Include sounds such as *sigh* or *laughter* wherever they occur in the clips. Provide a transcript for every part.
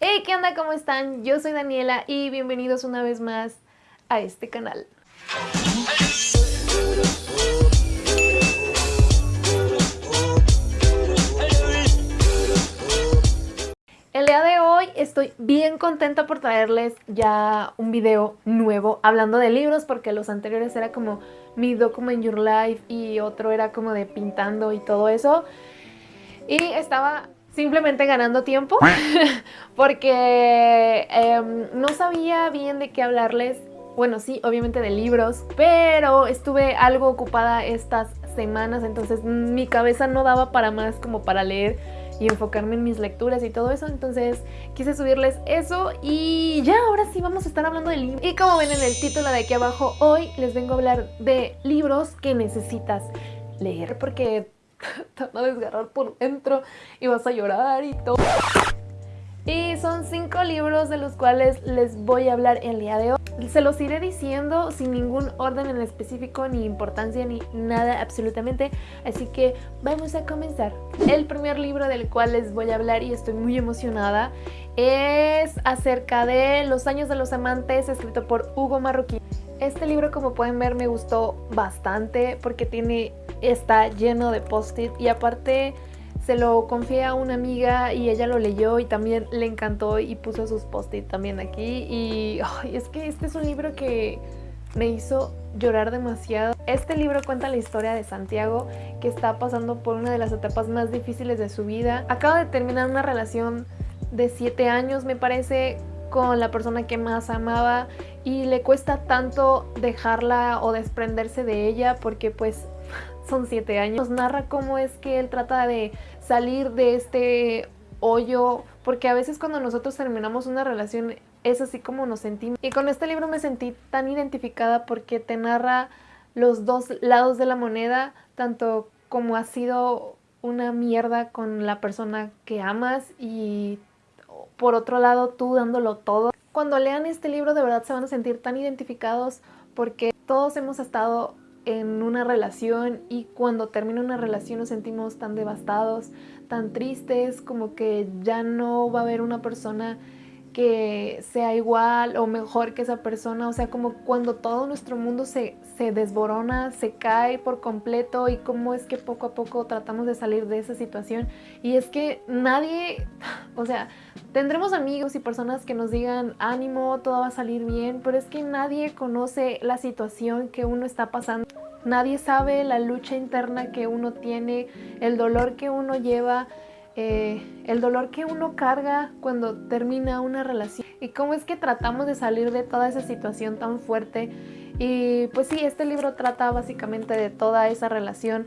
Hey, ¿qué onda? ¿Cómo están? Yo soy Daniela y bienvenidos una vez más a este canal. El día de hoy estoy bien contenta por traerles ya un video nuevo hablando de libros porque los anteriores era como mi Document Your Life y otro era como de pintando y todo eso. Y estaba simplemente ganando tiempo *laughs* porque em, no sabía bien de qué hablarles. Bueno, sí, obviamente de libros, pero estuve algo ocupada estas semanas, entonces mi cabeza no daba para más como para leer y enfocarme en mis lecturas y todo eso, entonces quise subirles eso y ya, ahora sí vamos a estar hablando de libros. Y como ven en el título de aquí abajo, hoy les vengo a hablar de libros que necesitas leer porque *laughs* te van a desgarrar por dentro y vas a llorar y todo. Y son cinco libros de los cuales les voy a hablar el día de hoy. Se los iré diciendo sin ningún orden en específico, ni importancia, ni nada absolutamente. Así que vamos a comenzar. El primer libro del cual les voy a hablar y estoy muy emocionada es acerca de Los años de los amantes, escrito por Hugo Marroquín. Este libro como pueden ver me gustó bastante porque tiene está lleno de post-it y aparte se lo confié a una amiga y ella lo leyó y también le encantó y puso sus post-it también aquí y es que este es un libro que me hizo llorar demasiado. Este libro cuenta la historia de Santiago que está pasando por una de las etapas más difíciles de su vida. Acaba de terminar una relación de 7 años me parece con la persona que más amaba y le cuesta tanto dejarla o desprenderse de ella porque pues son siete años. Nos narra cómo es que él trata de salir de este hoyo, porque a veces cuando nosotros terminamos una relación es así como nos sentimos. Y con este libro me sentí tan identificada porque te narra los dos lados de la moneda, tanto como ha sido una mierda con la persona que amas y por otro lado tú dándolo todo. Cuando lean este libro de verdad se van a sentir tan identificados porque todos hemos estado en una relación y cuando termina una relación nos sentimos tan devastados, tan tristes, como que ya no va a haber una persona que sea igual o mejor que esa persona, o sea, como cuando todo nuestro mundo se, se desborona, se cae por completo y cómo es que poco a poco tratamos de salir de esa situación. Y es que nadie, *laughs* o sea, tendremos amigos y personas que nos digan ánimo, todo va a salir bien, pero es que nadie conoce la situación que uno está pasando. Nadie sabe la lucha interna que uno tiene, el dolor que uno lleva, eh, el dolor que uno carga cuando termina una relación y cómo es que tratamos de salir de toda esa situación tan fuerte. Y pues sí, este libro trata básicamente de toda esa relación,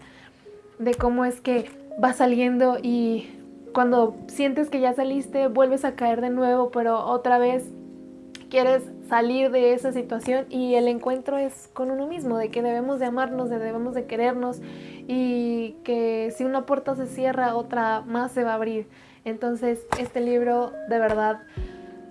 de cómo es que va saliendo y cuando sientes que ya saliste vuelves a caer de nuevo pero otra vez quieres salir de esa situación y el encuentro es con uno mismo, de que debemos de amarnos, de debemos de querernos y que si una puerta se cierra, otra más se va a abrir. Entonces este libro de verdad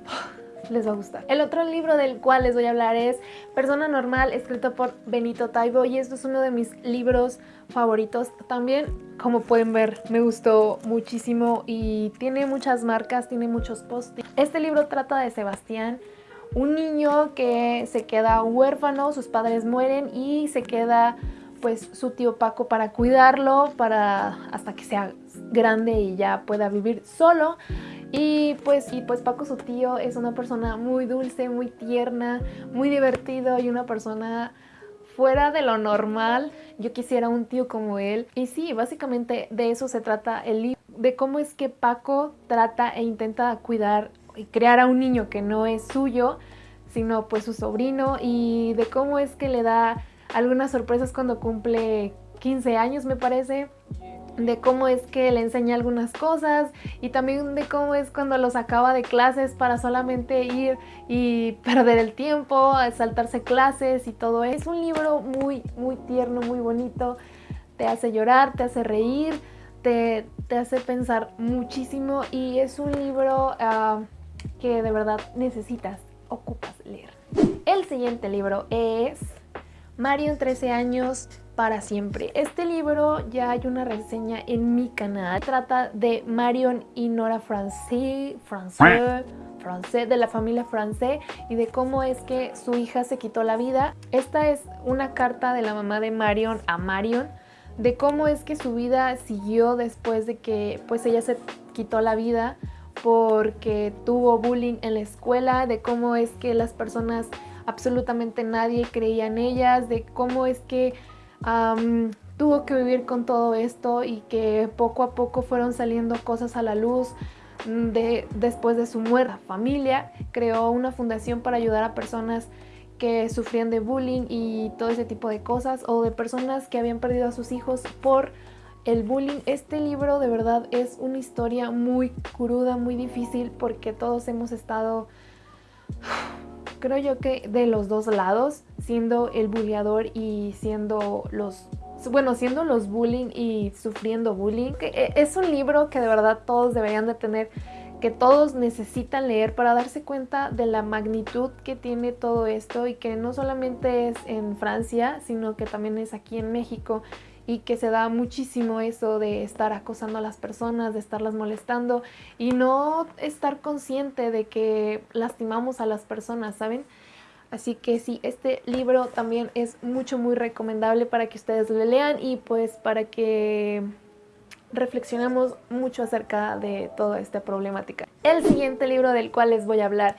*sighs* les va a gustar. El otro libro del cual les voy a hablar es Persona Normal, escrito por Benito Taibo y esto es uno de mis libros favoritos también. Como pueden ver, me gustó muchísimo y tiene muchas marcas, tiene muchos posts. Este libro trata de Sebastián, un niño que se queda huérfano, sus padres mueren y se queda pues su tío Paco para cuidarlo para hasta que sea grande y ya pueda vivir solo y pues, y pues Paco su tío es una persona muy dulce, muy tierna, muy divertido y una persona fuera de lo normal. Yo quisiera un tío como él. Y sí, básicamente de eso se trata el libro, de cómo es que Paco trata e intenta cuidar y crear a un niño que no es suyo, sino pues su sobrino y de cómo es que le da algunas sorpresas cuando cumple 15 años me parece de cómo es que le enseña algunas cosas y también de cómo es cuando los acaba de clases para solamente ir y *laughs* perder el tiempo, saltarse clases y todo. Es un libro muy, muy tierno, muy bonito, te hace llorar, te hace reír, te, hace pensar muchísimo y es un libro ah, que de verdad necesitas, ocupas leer. El siguiente libro es Mario en 13 años para siempre. Este libro ya hay una reseña en mi canal. Trata de Marion y Nora Francais, Francais, Francais, de la familia Francais y de cómo es que su hija se quitó la vida. Esta es una carta de la mamá de Marion a Marion de cómo es que su vida siguió después de que pues ella se quitó la vida porque tuvo bullying en la escuela, de cómo es que las personas, absolutamente nadie creía en ellas, de cómo es que tuvo que vivir con todo esto y que poco a poco fueron saliendo cosas a la luz. Mm, de, después de su muerte, familia creó una fundación para ayudar a personas que sufrían de bullying y todo ese tipo de cosas o de personas que habían perdido a sus hijos por el bullying. Este libro de verdad es una historia muy cruda, muy difícil porque todos hemos estado, *sighs* creo yo que de los dos lados, siendo el bulleador y siendo los bueno, siendo los bullying y sufriendo bullying. E, es un libro que de verdad todos deberían de tener que todos necesitan leer para darse cuenta de la magnitud que tiene todo esto y que no solamente es en Francia, sino que también es aquí en México y que se da muchísimo eso de estar acosando a las personas, de estarlas molestando y no estar consciente de que lastimamos a las personas, ¿saben? Así que sí, este libro también es mucho, muy recomendable para que ustedes lo lean y pues para que reflexionemos mucho acerca de toda esta problemática. El siguiente libro del cual les voy a hablar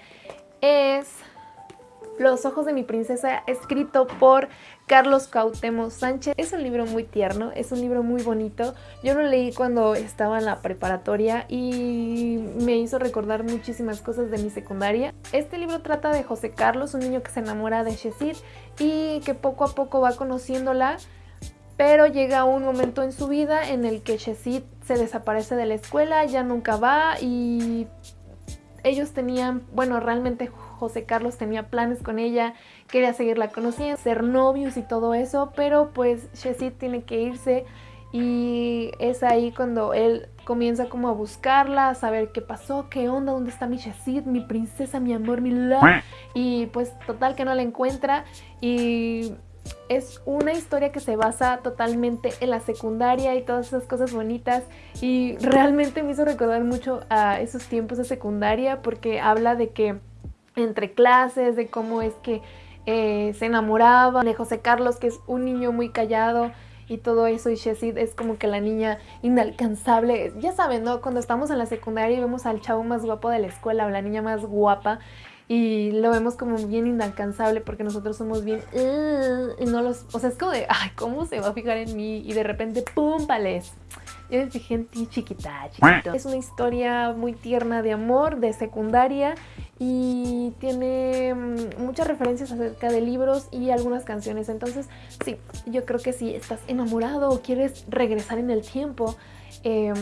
es Los ojos de mi princesa, escrito por Carlos Cautemo Sánchez. Es un libro muy tierno, es un libro muy bonito. Yo lo leí cuando estaba en la preparatoria y me hizo recordar muchísimas cosas de mi secundaria. Este libro trata de José Carlos, un niño que se enamora de Shesid y que poco a poco va conociéndola pero llega un momento en su vida en el que Shesid se desaparece de la escuela, ya nunca va y ellos tenían, bueno, realmente José Carlos tenía planes con ella, quería seguirla conociendo, ser novios y todo eso, pero pues Shesid tiene que irse y es ahí cuando él comienza como a buscarla, a saber qué pasó, qué onda, dónde está mi Shesid, mi princesa, mi amor, mi love. Y pues total que no la encuentra y es una historia que se basa totalmente en la secundaria y todas esas cosas bonitas y realmente me hizo recordar mucho a esos tiempos de secundaria porque habla de que entre clases, de cómo es que eh, se enamoraba de José Carlos, que es un niño muy callado y todo eso, y Shesid es como que la niña inalcanzable. Ya saben, ¿no? Cuando estamos en la secundaria y vemos al chavo más guapo de la escuela o la niña más guapa, y lo vemos como bien inalcanzable porque nosotros somos bien y no los, o sea, es como de, ay, ¿cómo se va a fijar en mí? Y de repente, ¡pum! pales. Yo me fijé en ti, chiquita, chiquito. Es una historia muy tierna de amor, de secundaria y tiene mm, muchas referencias acerca de libros y algunas canciones. Entonces, sí, yo creo que si estás enamorado o quieres regresar en el tiempo, eh,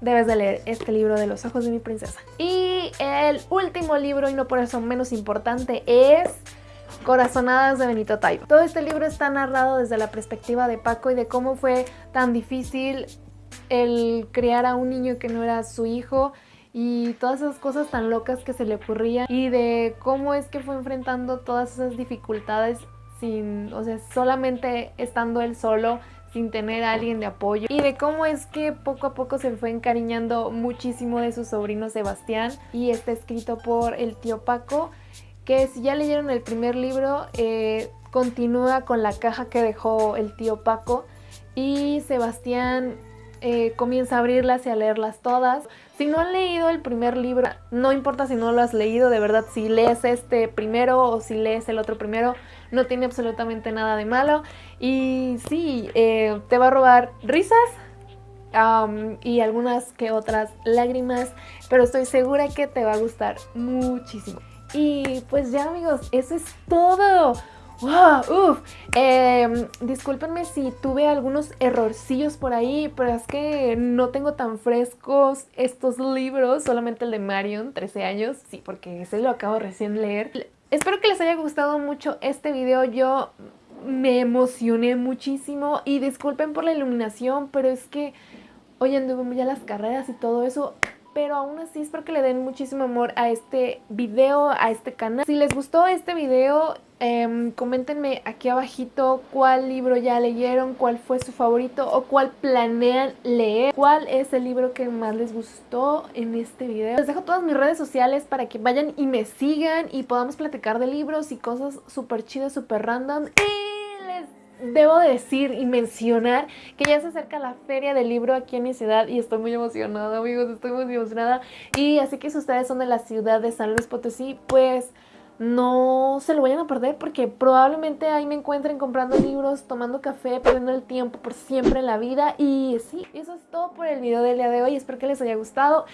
debes de leer este libro de los ojos de mi princesa. Y el último libro, y no por eso menos importante, es Corazonadas de Benito Taibo. Todo este libro está narrado desde la perspectiva de Paco y de cómo fue tan difícil el criar a un niño que no era su hijo y todas esas cosas tan locas que se le ocurrían y de cómo es que fue enfrentando todas esas dificultades sin, o sea, solamente estando él solo, sin tener a alguien de apoyo y de cómo es que poco a poco se fue encariñando muchísimo de su sobrino Sebastián y está escrito por el tío Paco que si ya leyeron el primer libro eh, continúa con la caja que dejó el tío Paco y Sebastián eh, comienza a abrirlas y a leerlas todas. Si no han leído el primer libro, no importa si no lo has leído, de verdad, si lees este primero o si lees el otro primero, no tiene absolutamente nada de malo. Y sí, eh, te va a robar risas, y algunas que otras lágrimas, pero estoy segura que te va a gustar muchísimo. Y pues ya amigos, eso es todo. ¡Wow! ¡Uf! Eh, si tuve algunos errorcillos por ahí, pero es que no tengo tan frescos estos libros, solamente el de Marion, 13 años, sí, porque ese lo acabo recién leer. Espero que les haya gustado mucho este video, yo me emocioné muchísimo y disculpen por la iluminación, pero es que hoy anduve ya las carreras y todo eso, pero aún así espero que le den muchísimo amor a este video, a este canal. Si les gustó este video, eh, coméntenme aquí abajito cuál libro ya leyeron, cuál fue su favorito o cuál planean leer, cuál es el libro que más les gustó en este video. Les dejo todas mis redes sociales para que vayan y me sigan y podamos platicar de libros y cosas súper chidas, súper random. Y les debo decir y mencionar que ya se acerca la feria del libro aquí en mi ciudad y estoy muy emocionada, amigos, estoy muy emocionada. Y así que si ustedes son de la ciudad de San Luis Potosí, pues no se lo vayan a perder porque probablemente ahí me encuentren comprando libros, tomando café, perdiendo el tiempo por siempre en la vida. Y sí, eso es todo por el video del día de hoy. Espero que les haya gustado.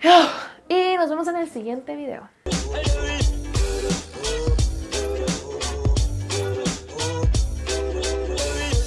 *sighs* Y nos vemos en el siguiente video.